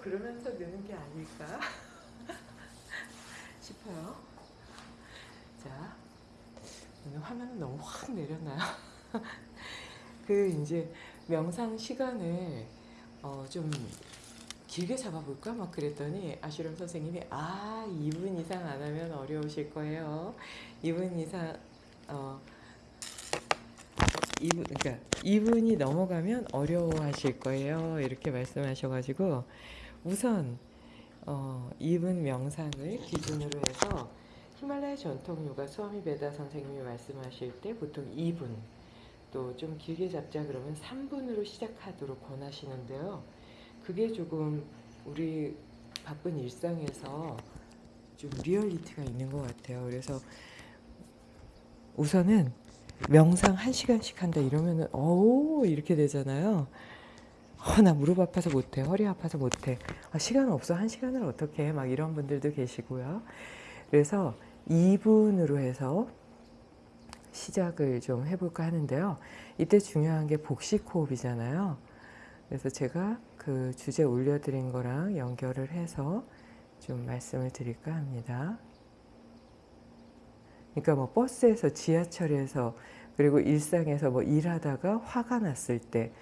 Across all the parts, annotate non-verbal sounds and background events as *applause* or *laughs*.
그러면서 느는 게 아닐까 *laughs* 싶어요. 자, 오늘 화면은 너무 확 내렸나요? *laughs* 그 이제 명상 시간을 어, 좀 길게 잡아볼까 막 그랬더니 아슈람 선생님이 아 2분 이상 안 하면 어려우실 거예요. 2분 이상 어 2분 그러니까 2분이 넘어가면 어려워하실 거예요. 이렇게 말씀하셔가지고 우선 어 2분 명상을 기준으로 해서 히말라야 전통 요가 스와미 베다 선생님이 말씀하실 때 보통 2분 또 좀 길게 잡자 그러면 3분으로 시작하도록 권하시는데요. 그게 조금 우리 바쁜 일상에서 좀 리얼리티가 있는 것 같아요. 그래서 우선은 명상 1시간씩 한다 이러면 은 어우 이렇게 되잖아요. 어, 나 무릎 아파서 못해 허리 아파서 못해 아, 시간 없어 한 시간을 어떻게 해 막 이런 분들도 계시고요. 그래서 2분으로 해서 시작을 좀 해볼까 하는데요. 이때 중요한 게 복식 호흡이잖아요. 그래서 제가 그 주제 올려드린 거랑 연결을 해서 좀 말씀을 드릴까 합니다. 그러니까 뭐 버스에서 지하철에서 그리고 일상에서 뭐 일하다가 화가 났을 때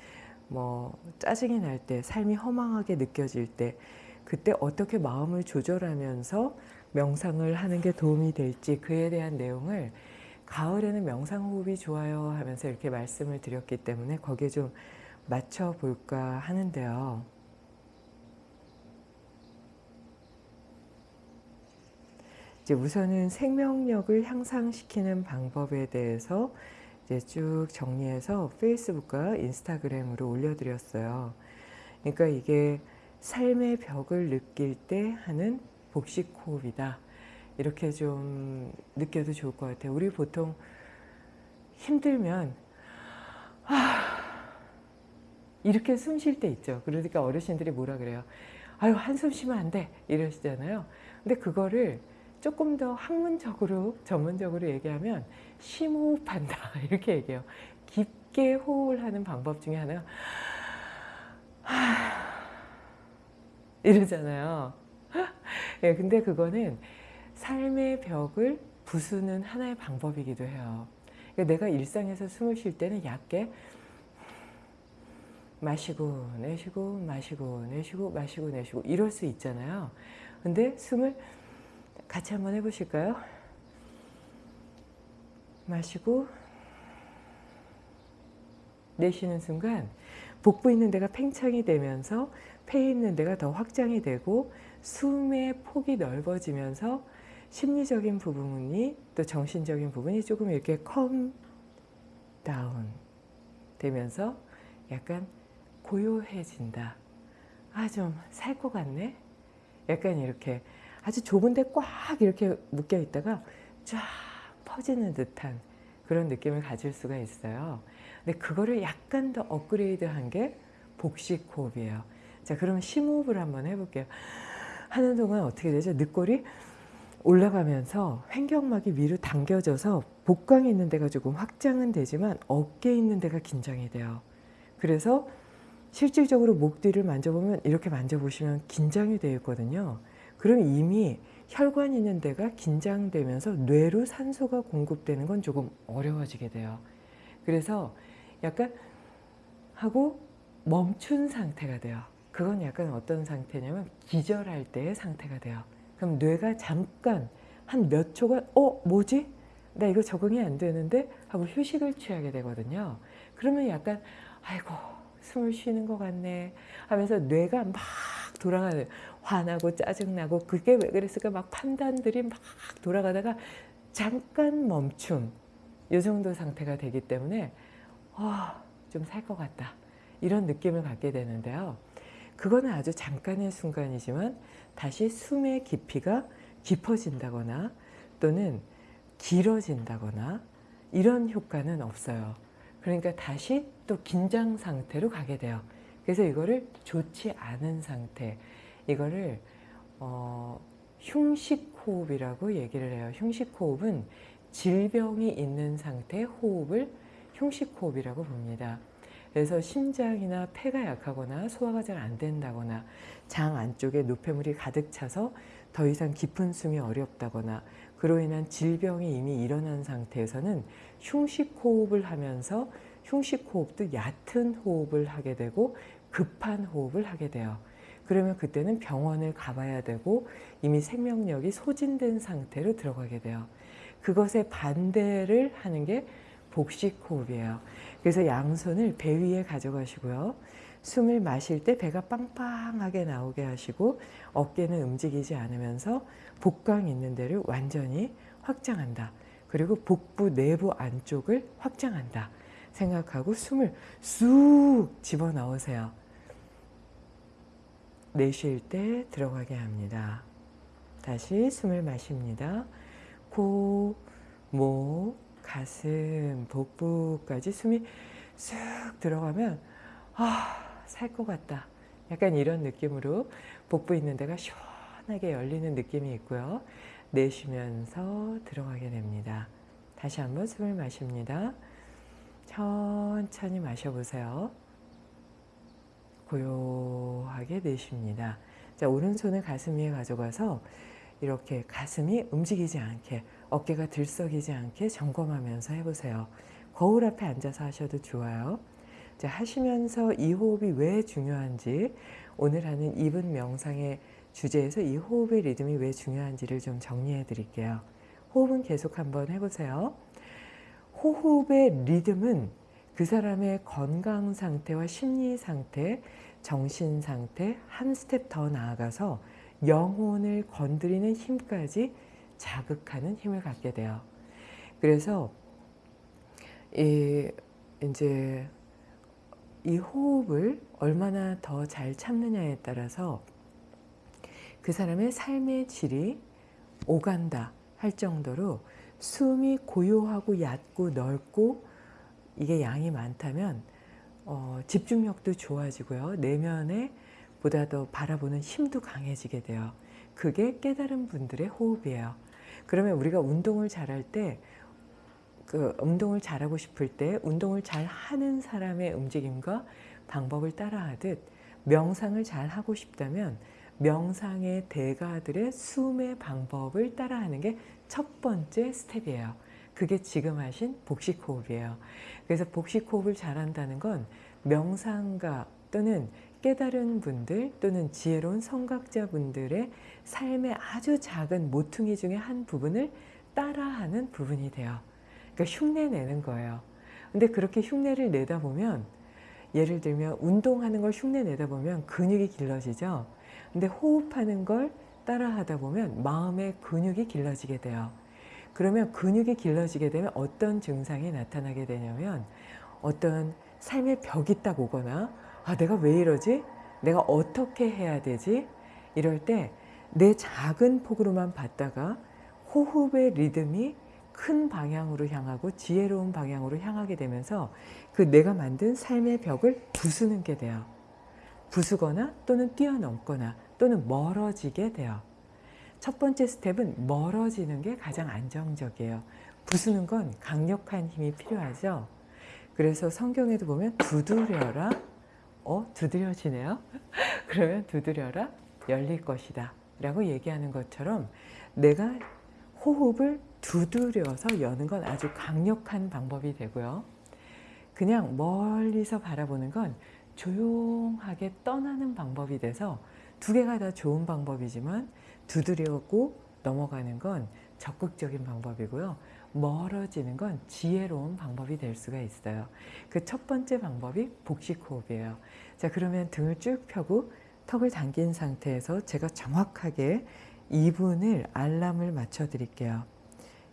뭐 짜증이 날 때 삶이 허망하게 느껴질 때 그때 어떻게 마음을 조절하면서 명상을 하는 게 도움이 될지 그에 대한 내용을 가을에는 명상 호흡이 좋아요 하면서 이렇게 말씀을 드렸기 때문에 거기에 좀 맞춰 볼까 하는데요. 이제 우선은 생명력을 향상시키는 방법에 대해서 이제 쭉 정리해서 페이스북과 인스타그램으로 올려드렸어요. 그러니까 이게 삶의 벽을 느낄 때 하는 복식 호흡이다. 이렇게 좀 느껴도 좋을 것 같아요. 우리 보통 힘들면 아, 이렇게 숨 쉴 때 있죠. 그러니까 어르신들이 뭐라 그래요. 아유 한숨 쉬면 안 돼. 이러시잖아요. 근데 그거를 조금 더 학문적으로 전문적으로 얘기하면 심호흡한다 *laughs* 이렇게 얘기해요. 깊게 호흡을 하는 방법 중에 하나가 이러잖아요. *laughs* 예, 근데 그거는 삶의 벽을 부수는 하나의 방법이기도 해요. 그러니까 내가 일상에서 숨을 쉴 때는 얇게 마시고 내쉬고 마시고 내쉬고 마시고 내쉬고 이럴 수 있잖아요. 근데 숨을 같이 한번 해보실까요? 마시고 내쉬는 순간 복부 있는 데가 팽창이 되면서 폐 있는 데가 더 확장이 되고 숨의 폭이 넓어지면서 심리적인 부분이 또 정신적인 부분이 조금 이렇게 컴 다운 되면서 약간 고요해진다. 아 좀 살 것 같네. 약간 이렇게 아주 좁은 데 꽉 이렇게 묶여 있다가 쫙 퍼지는 듯한 그런 느낌을 가질 수가 있어요. 근데 그거를 약간 더 업그레이드한 게 복식 호흡이에요. 자, 그러면 심호흡을 한번 해볼게요. 하는 동안 어떻게 되죠? 늑골이 올라가면서 횡격막이 위로 당겨져서 복강에 있는 데가 조금 확장은 되지만 어깨에 있는 데가 긴장이 돼요. 그래서 실질적으로 목 뒤를 만져보면 이렇게 만져보시면 긴장이 되어 있거든요. 그럼 이미 혈관 있는 데가 긴장되면서 뇌로 산소가 공급되는 건 조금 어려워지게 돼요. 그래서 약간 하고 멈춘 상태가 돼요. 그건 약간 어떤 상태냐면 기절할 때의 상태가 돼요. 그럼 뇌가 잠깐 한 몇 초간 어 뭐지? 나 이거 적응이 안 되는데 하고 휴식을 취하게 되거든요. 그러면 약간 아이고 숨을 쉬는 것 같네 하면서 뇌가 막 돌아가는 화나고 짜증나고 그게 왜 그랬을까? 막 판단들이 막 돌아가다가 잠깐 멈춤. 이 정도 상태가 되기 때문에 어, 좀살 것 같다. 이런 느낌을 갖게 되는데요. 그거는 아주 잠깐의 순간이지만 다시 숨의 깊이가 깊어진다거나 또는 길어진다거나 이런 효과는 없어요. 그러니까 다시 또 긴장 상태로 가게 돼요 그래서 이거를 좋지 않은 상태 이거를 어, 흉식호흡이라고 얘기를 해요. 흉식호흡은 질병이 있는 상태 호흡을 흉식호흡이라고 봅니다. 그래서 심장이나 폐가 약하거나 소화가 잘 안 된다거나 장 안쪽에 노폐물이 가득 차서 더 이상 깊은 숨이 어렵다거나 그로 인한 질병이 이미 일어난 상태에서는 흉식 호흡을 하면서 흉식 호흡도 얕은 호흡을 하게 되고 급한 호흡을 하게 돼요. 그러면 그때는 병원을 가봐야 되고 이미 생명력이 소진된 상태로 들어가게 돼요. 그것에 반대를 하는 게 복식 호흡이에요. 그래서 양손을 배 위에 가져가시고요. 숨을 마실 때 배가 빵빵하게 나오게 하시고 어깨는 움직이지 않으면서 복강 있는 데를 완전히 확장한다. 그리고 복부 내부 안쪽을 확장한다. 생각하고 숨을 쑥 집어넣으세요. 내쉴 때 들어가게 합니다. 다시 숨을 마십니다. 코, 목, 가슴, 복부까지 숨이 쑥 들어가면 아, 살 것 같다. 약간 이런 느낌으로 복부 있는 데가 시원하게 열리는 느낌이 있고요. 내쉬면서 들어가게 됩니다. 다시 한번 숨을 마십니다. 천천히 마셔보세요. 고요하게 내쉽니다. 자, 오른손을 가슴 위에 가져가서 이렇게 가슴이 움직이지 않게 어깨가 들썩이지 않게 점검하면서 해보세요. 거울 앞에 앉아서 하셔도 좋아요. 자, 하시면서 이 호흡이 왜 중요한지 오늘 하는 2분 명상의 주제에서 이 호흡의 리듬이 왜 중요한지를 좀 정리해 드릴게요. 호흡은 계속 한번 해보세요. 호흡의 리듬은 그 사람의 건강 상태와 심리 상태, 정신 상태 한 스텝 더 나아가서 영혼을 건드리는 힘까지 자극하는 힘을 갖게 돼요. 그래서 이 이제 이 호흡을 얼마나 더 잘 참느냐에 따라서 그 사람의 삶의 질이 오간다 할 정도로 숨이 고요하고 얕고 넓고 이게 양이 많다면 어, 집중력도 좋아지고요. 내면에 보다 더 바라보는 힘도 강해지게 돼요. 그게 깨달은 분들의 호흡이에요. 그러면 우리가 운동을 잘할 때, 그 운동을 잘하고 싶을 때 운동을 잘 하는 사람의 움직임과 방법을 따라하듯 명상을 잘 하고 싶다면 명상의 대가들의 숨의 방법을 따라하는 게 첫 번째 스텝이에요. 그게 지금 하신 복식 호흡이에요. 그래서 복식 호흡을 잘한다는 건 명상가 또는 깨달은 분들 또는 지혜로운 성각자 분들의 삶의 아주 작은 모퉁이 중에 한 부분을 따라하는 부분이 돼요. 그러니까 흉내 내는 거예요. 근데 그렇게 흉내를 내다 보면 예를 들면 운동하는 걸 흉내 내다 보면 근육이 길러지죠. 근데 호흡하는 걸 따라 하다 보면 마음의 근육이 길러지게 돼요. 그러면 근육이 길러지게 되면 어떤 증상이 나타나게 되냐면 어떤 삶의 벽이 딱 오거나 아 내가 왜 이러지? 내가 어떻게 해야 되지? 이럴 때 내 작은 폭으로만 봤다가 호흡의 리듬이 큰 방향으로 향하고 지혜로운 방향으로 향하게 되면서 그 내가 만든 삶의 벽을 부수는 게 돼요. 부수거나 또는 뛰어넘거나 또는 멀어지게 돼요. 첫 번째 스텝은 멀어지는 게 가장 안정적이에요. 부수는 건 강력한 힘이 필요하죠. 그래서 성경에도 보면 두드려라 어? 두드려지네요. *laughs* 그러면 두드려라 열릴 것이다 라고 얘기하는 것처럼 내가 호흡을 두드려서 여는 건 아주 강력한 방법이 되고요. 그냥 멀리서 바라보는 건 조용하게 떠나는 방법이 돼서 두 개가 다 좋은 방법이지만 두드려고 넘어가는 건 적극적인 방법이고요. 멀어지는 건 지혜로운 방법이 될 수가 있어요. 그 첫 번째 방법이 복식 호흡이에요. 자, 그러면 등을 쭉 펴고 턱을 당긴 상태에서 제가 정확하게 2분을 알람을 맞춰 드릴게요.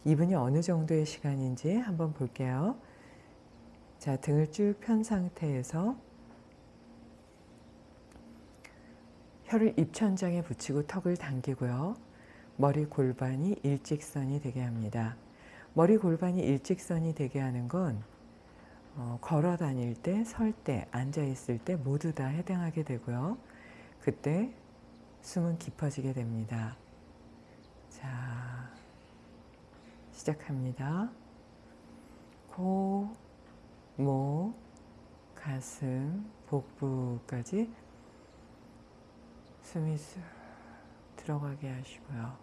2분이 어느 정도의 시간인지 한번 볼게요. 자, 등을 쭉 편 상태에서 혀를 입천장에 붙이고 턱을 당기고요. 머리 골반이 일직선이 되게 합니다. 머리 골반이 일직선이 되게 하는 건 어, 걸어 다닐 때, 설 때, 앉아 있을 때 모두 다 해당하게 되고요. 그때 숨은 깊어지게 됩니다. 자, 시작합니다. 코, 목, 가슴, 복부까지 숨이 쑥 들어가게 하시고요.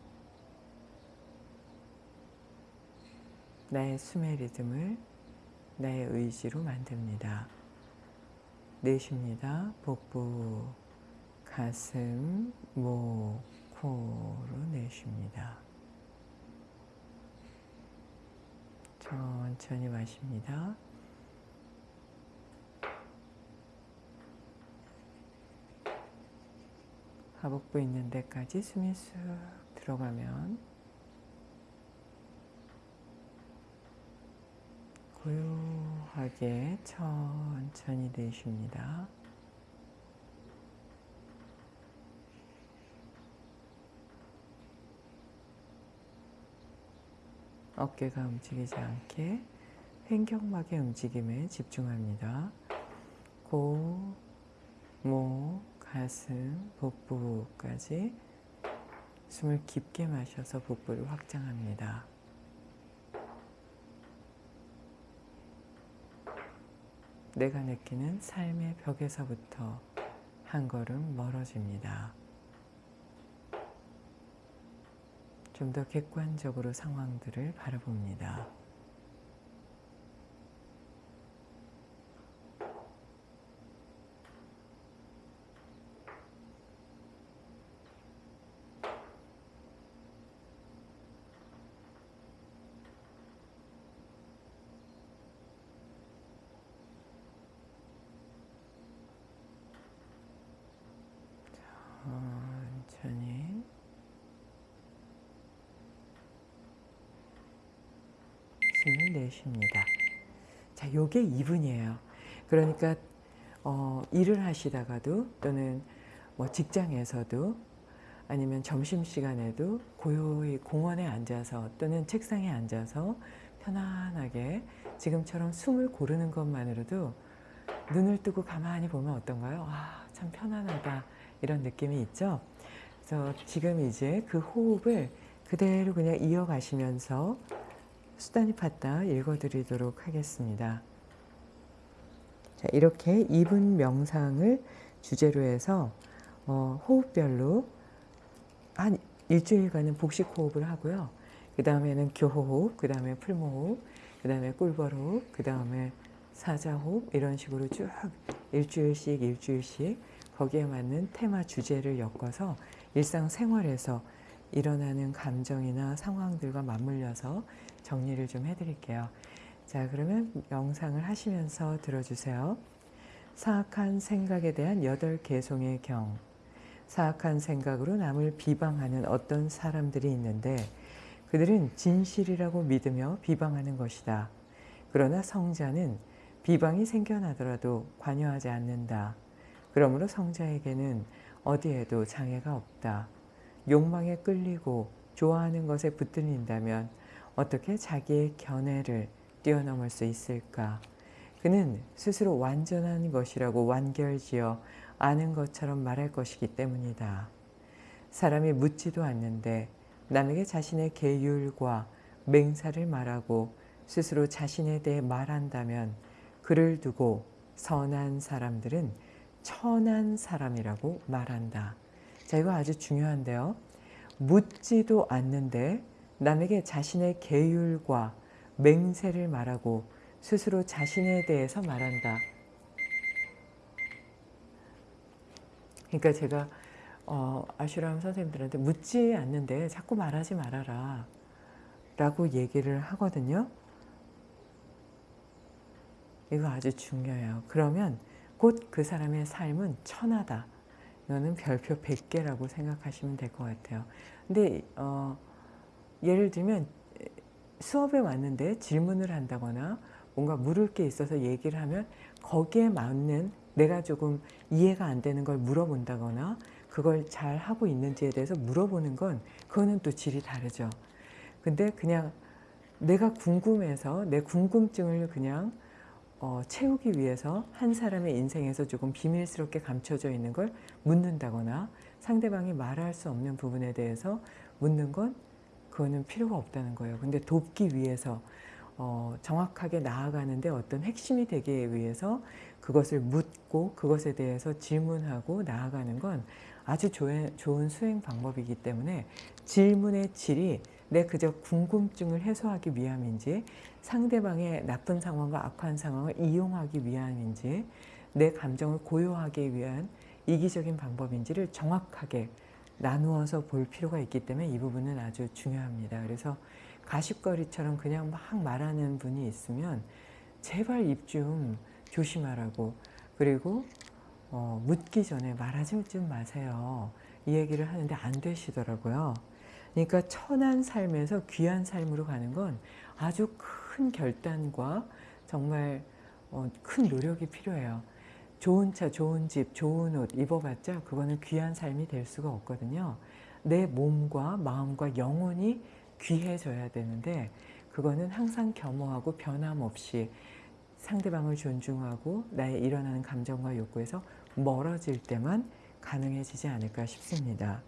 나의 숨의 리듬을 나의 의지로 만듭니다. 내쉽니다. 복부, 가슴, 목, 코로 내쉽니다. 천천히 마십니다. 하복부 있는 데까지 숨이 쑥 들어가면 고요하게 천천히 내쉽니다. 어깨가 움직이지 않게 횡격막의 움직임에 집중합니다. 고, 목, 가슴, 복부까지 숨을 깊게 마셔서 복부를 확장합니다. 내가 느끼는 삶의 벽에서부터 한 걸음 멀어집니다. 좀 더 객관적으로 상황들을 바라봅니다. 천천히 내쉽니다. 자, 요게 2분이에요. 그러니까 어, 일을 하시다가도 또는 뭐 직장에서도 아니면 점심시간에도 고요히 공원에 앉아서 또는 책상에 앉아서 편안하게 지금처럼 숨을 고르는 것만으로도 눈을 뜨고 가만히 보면 어떤가요? 아, 참 편안하다. 이런 느낌이 있죠. 그래서 지금 이제 그 호흡을 그대로 그냥 이어가시면서 수단이 팠다 읽어드리도록 하겠습니다. 자, 이렇게 2분 명상을 주제로 해서 어, 호흡별로 한 일주일간은 복식 호흡을 하고요. 그 다음에는 교호흡, 그 다음에 풀모호흡, 그 다음에 꿀벌호흡, 그 다음에 사자호흡 이런 식으로 쭉 일주일씩 일주일씩 거기에 맞는 테마 주제를 엮어서 일상생활에서 일어나는 감정이나 상황들과 맞물려서 정리를 좀 해드릴게요. 자 그러면 명상을 하시면서 들어주세요. 사악한 생각에 대한 여덟 개송의 경 사악한 생각으로 남을 비방하는 어떤 사람들이 있는데 그들은 진실이라고 믿으며 비방하는 것이다. 그러나 성자는 비방이 생겨나더라도 관여하지 않는다. 그러므로 성자에게는 어디에도 장애가 없다. 욕망에 끌리고 좋아하는 것에 붙들린다면 어떻게 자기의 견해를 뛰어넘을 수 있을까? 그는 스스로 완전한 것이라고 완결지어 아는 것처럼 말할 것이기 때문이다. 사람이 묻지도 않는데 남에게 자신의 계율과 맹사를 말하고 스스로 자신에 대해 말한다면 그를 두고 선한 사람들은 천한 사람이라고 말한다. 자, 이거 아주 중요한데요. 묻지도 않는데 남에게 자신의 계율과 맹세를 말하고 스스로 자신에 대해서 말한다. 그러니까 제가 어, 아슈람 선생님들한테 묻지 않는데 자꾸 말하지 말아라 라고 얘기를 하거든요. 이거 아주 중요해요. 그러면 곧 그 사람의 삶은 천하다. 이거는 별표 100개라고 생각하시면 될 것 같아요. 근데 어, 예를 들면 수업에 왔는데 질문을 한다거나 뭔가 물을 게 있어서 얘기를 하면 거기에 맞는 내가 조금 이해가 안 되는 걸 물어본다거나 그걸 잘 하고 있는지에 대해서 물어보는 건 그거는 또 질이 다르죠. 근데 그냥 내가 궁금해서 내 궁금증을 그냥 어, 채우기 위해서 한 사람의 인생에서 조금 비밀스럽게 감춰져 있는 걸 묻는다거나 상대방이 말할 수 없는 부분에 대해서 묻는 건 그거는 필요가 없다는 거예요. 근데 돕기 위해서 어, 정확하게 나아가는데 어떤 핵심이 되기 위해서 그것을 묻고 그것에 대해서 질문하고 나아가는 건 아주 좋은, 수행 방법이기 때문에 질문의 질이 내 그저 궁금증을 해소하기 위함인지 상대방의 나쁜 상황과 악한 상황을 이용하기 위함인지 내 감정을 고요하기 위한 이기적인 방법인지를 정확하게 나누어서 볼 필요가 있기 때문에 이 부분은 아주 중요합니다. 그래서 가십거리처럼 그냥 막 말하는 분이 있으면 제발 입 좀 조심하라고 그리고 어, 묻기 전에 말하지 좀 마세요. 이 얘기를 하는데 안 되시더라고요. 그러니까 천한 삶에서 귀한 삶으로 가는 건 아주 큰 결단과 정말 어, 큰 노력이 필요해요. 좋은 차, 좋은 집, 좋은 옷 입어봤자 그거는 귀한 삶이 될 수가 없거든요. 내 몸과 마음과 영혼이 귀해져야 되는데 그거는 항상 겸허하고 변함없이 상대방을 존중하고 나의 일어나는 감정과 욕구에서 멀어질 때만 가능해지지 않을까 싶습니다.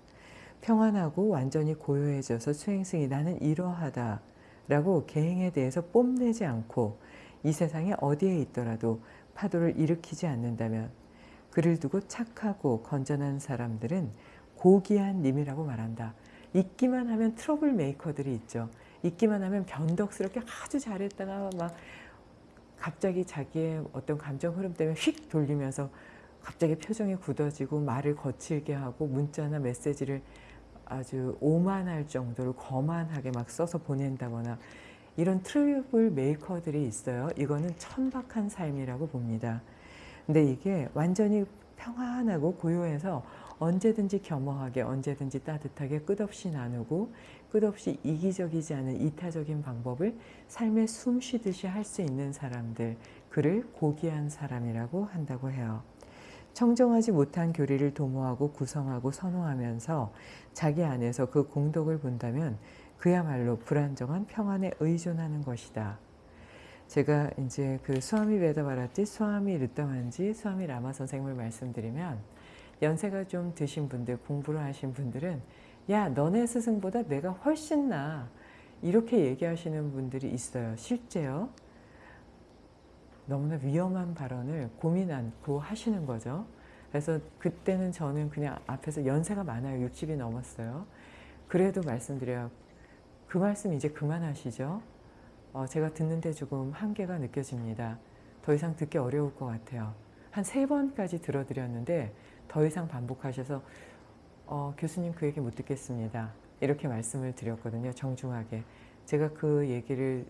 평안하고 완전히 고요해져서 수행승이 나는 이러하다 라고 계행에 대해서 뽐내지 않고 이 세상에 어디에 있더라도 파도를 일으키지 않는다면 그를 두고 착하고 건전한 사람들은 고귀한 님이라고 말한다. 있기만 하면 트러블 메이커들이 있죠. 있기만 하면 변덕스럽게 아주 잘했다가 막 갑자기 자기의 어떤 감정 흐름 때문에 휙 돌리면서 갑자기 표정이 굳어지고 말을 거칠게 하고 문자나 메시지를 아주 오만할 정도로 거만하게 막 써서 보낸다거나 이런 트러블 메이커들이 있어요. 이거는 천박한 삶이라고 봅니다. 근데 이게 완전히 평안하고 고요해서 언제든지 겸허하게 언제든지 따뜻하게 끝없이 나누고 끝없이 이기적이지 않은 이타적인 방법을 삶에 숨 쉬듯이 할 수 있는 사람들 그를 고귀한 사람이라고 한다고 해요. 청정하지 못한 교리를 도모하고 구성하고 선호하면서 자기 안에서 그 공덕을 본다면 그야말로 불안정한 평안에 의존하는 것이다. 제가 이제 그 수아미 베다바라티, 수아미 르따만지, 수아미 라마 선생님을 말씀드리면 연세가 좀 드신 분들, 공부를 하신 분들은 야 너네 스승보다 내가 훨씬 나 이렇게 얘기하시는 분들이 있어요. 실제요. 너무나 위험한 발언을 고민 않고 하시는 거죠. 그래서 그때는 저는 그냥 앞에서 연세가 많아요. 60이 넘었어요. 그래도 말씀드려요. 그 말씀 이제 그만하시죠. 어, 제가 듣는데 조금 한계가 느껴집니다. 더 이상 듣기 어려울 것 같아요. 한 세 번까지 들어드렸는데 더 이상 반복하셔서 어, 교수님 그 얘기 못 듣겠습니다. 이렇게 말씀을 드렸거든요. 정중하게. 제가 그 얘기를